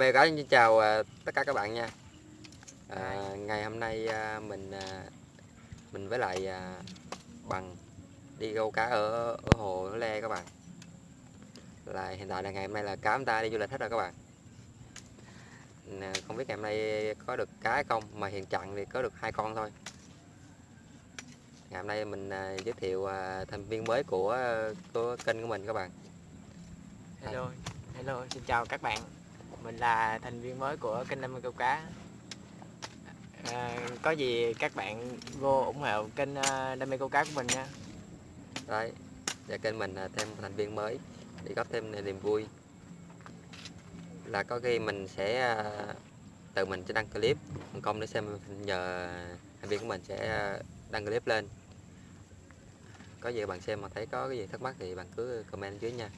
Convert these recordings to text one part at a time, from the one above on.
Bè có xin chào à, tất cả các bạn nha. À, Ngày hôm nay à, mình à, mình với lại bằng đi câu cá ở, ở hồ Le các bạn. Là hiện tại là ngày hôm nay là cá chúng ta đi du lịch hết rồi các bạn. Không biết ngày hôm nay có được cá hay không mà hiện trạng thì có được hai con thôi. Ngày hôm nay mình giới thiệu thành viên mới của của kênh của mình các bạn. Hello hello xin chào các bạn mình là thành viên mới của kênh Đam mê câu cá. À, có gì các bạn vô ủng hộ kênh à, Đam mê câu cá của mình nha. Đấy và kênh mình là thêm thành viên mới để góp thêm niềm vui. Là có khi mình sẽ à, tự mình sẽ đăng clip còn công để xem nhờ thành viên của mình sẽ à, đăng clip lên. Có gì bạn xem mà thấy có cái gì thắc mắc thì bạn cứ comment dưới nha.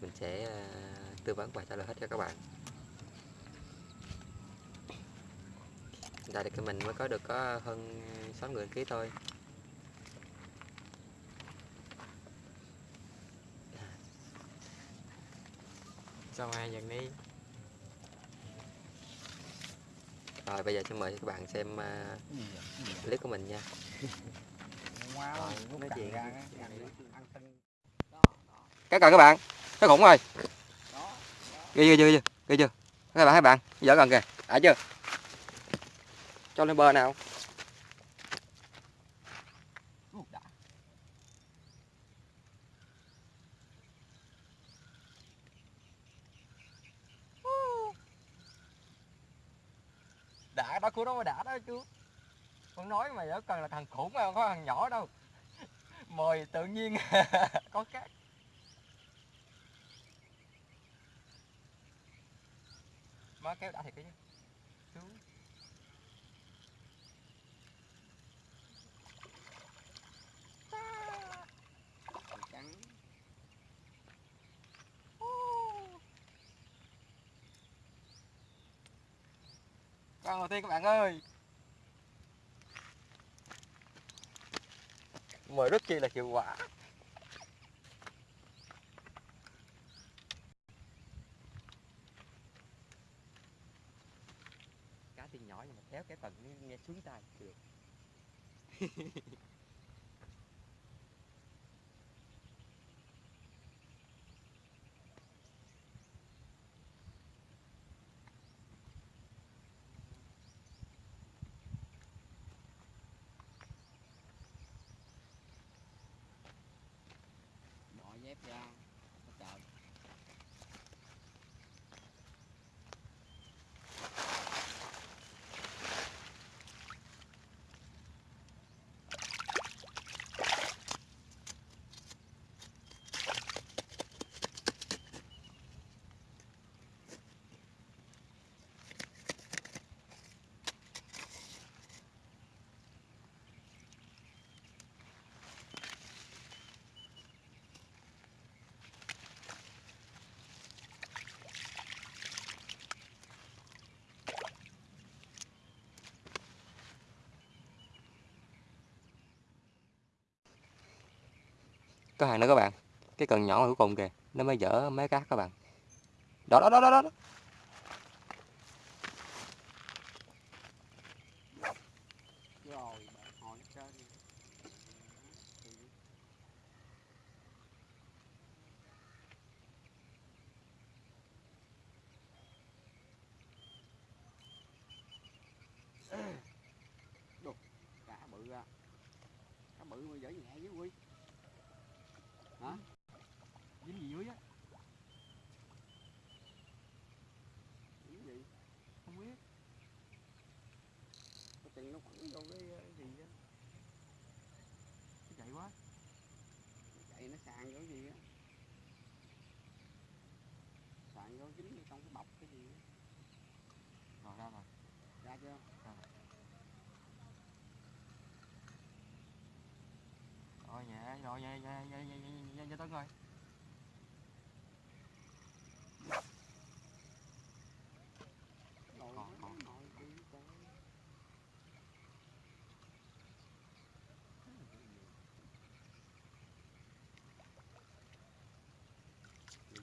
Mình sẽ tư vấn và trả lời hết cho các bạn. Tại thì mình mới có được có hơn 6 người ký thôi. Xong ai dần đi rồi bây giờ xin mời các bạn xem uh, clip của mình nha. Rồi, nói chuyện cái cần các bạn cái khủng rồi. Ghi chưa ghi chưa ghi chưa. Các bạn hai bạn dở gần kìa. Đã chưa cho lên bờ nào. Đã, đó, của nó mà đã đó, chú. Con nói mày đó cần là thằng khủng mà, không có thằng nhỏ đâu. Mời tự nhiên có cát. Má kéo đã thiệt cái con đầu tiên các bạn ơi. Mời rất chi là hiệu quả. Cá thì nhỏ nhưng mà kéo cái tầng nghe xuống tay được dép ra có hàng nữa các bạn. Cái cần nhỏ cuối cùng kìa. Nó mới dở mấy cát các bạn. Đó đó đó đó, đó. Đồ, cá bự à. ra cá bự mà dở nhẹ với quy hả dính gì dưới á dính gì không biết có chừng nó quẳng vô cái, cái gì á? Cái chạy quá. Chạy nó sàn cái gì á? Sàn vô dính trong cái bọc cái gì á? Rồi ra rồi. Ra chưa? Rồi. Nhẹ rồi nhẹ nhẹ nhẹ nhẹ nhẹ nhẹ nhẹ tấn rồi Rồi, Còn, còn. ngồi đi coi.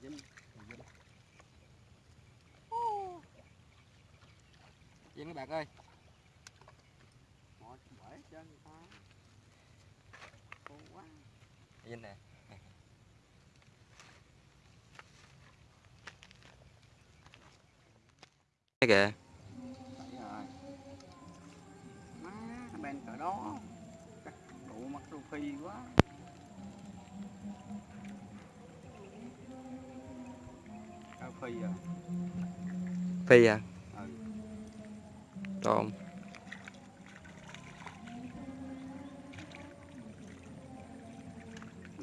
Người Vinh. Nhìn mấy bạn ơi. Ngồi bể trên ta. Khô quá. Nhìn nè. Cái kìa. Má bên cỡ đó. Chắc tụ mắt rô phi quá phi à? Phi à? Ừ. Trộm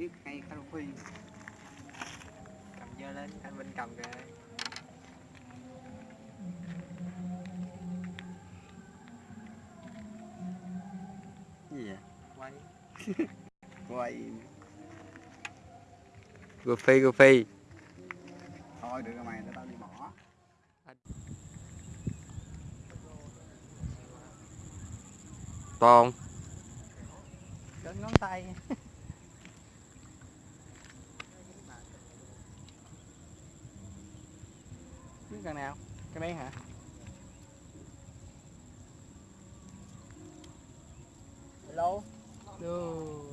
biết hay cao phi. Cầm dơ lên anh Vinh cầm kìa. Gì vậy? Quay. Quay. Gù phi thôi được rồi mày để tao đi bỏ To không? đến ngón tay biết cần nào cái mấy hả hello Đồ,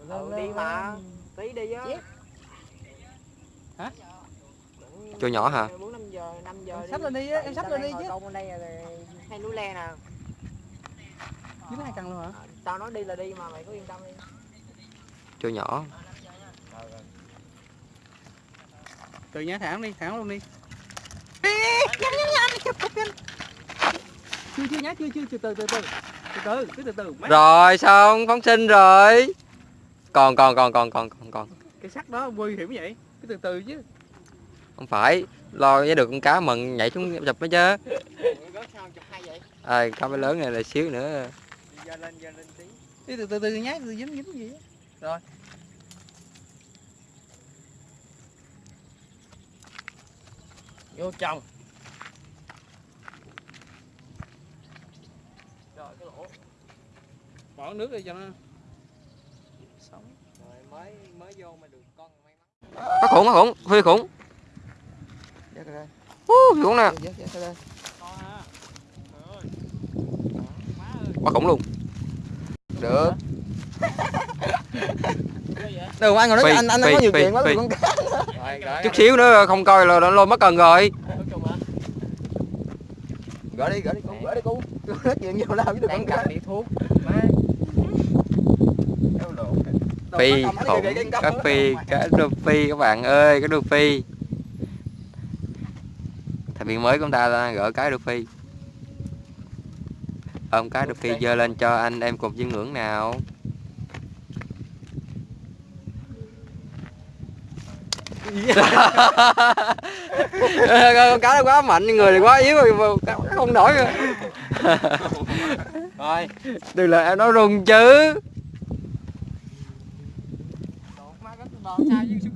Ừ, đi mà. tí đi á. Hả? Chỗ nhỏ hả? bốn năm giờ năm giờ Em xách lên đi em xách lên đi chứ. bên đây là hay núi le nè. Dưới hai cần luôn hả? À, tao nói đi là đi mà mày cứ yên tâm đi. Chỗ nhỏ. Từ nhá thẳng đi thẳng luôn đi. Chưa chưa nhá chưa chưa từ từ từ từ. Từ từ cứ từ từ mấy Rồi xong phóng sinh rồi. Còn còn còn còn còn còn còn. Cái sắt đó nguy hiểm vậy. Cứ từ từ chứ Không phải Lo với được con cá mừng nhảy xuống chụp mới chứ. À, Cá mới lớn này là xíu nữa. Dơ lên dơ lên tí đi từ từ từ nhá từ dính dính gì rồi. Vô chồng. Rồi cái lỗ. Bỏ nước đi cho nó. Sống. Rồi mới mới vô mà được con may mắn Có khủng có khủng Phi khủng khủng nè. To ha Trời ơi. má ơi Quá khủng luôn. Được? Đừng anh ngồi nói anh anh phi, có nhiều chuyện quá con cá. Chút xíu nữa không coi là nó lôi mất cần rồi. Gỡ đi, gỡ đi cu, gỡ đi cu. Nói chuyện nhiều lao với được đang con cá. đi thuốc. Phi khủng. Cái Cá phi Cá đô phi các bạn ơi Cá đô phi Viên mới của chúng ta là gỡ cái đô phi. Ôm cái đô phi dơ lên cho anh em cùng chiêm ngưỡng nào. Con cá nó quá mạnh người thì quá yếu rồi cá không nổi rồi rồi. Đừng là em nói rung chứ. Má cái bò sao chứ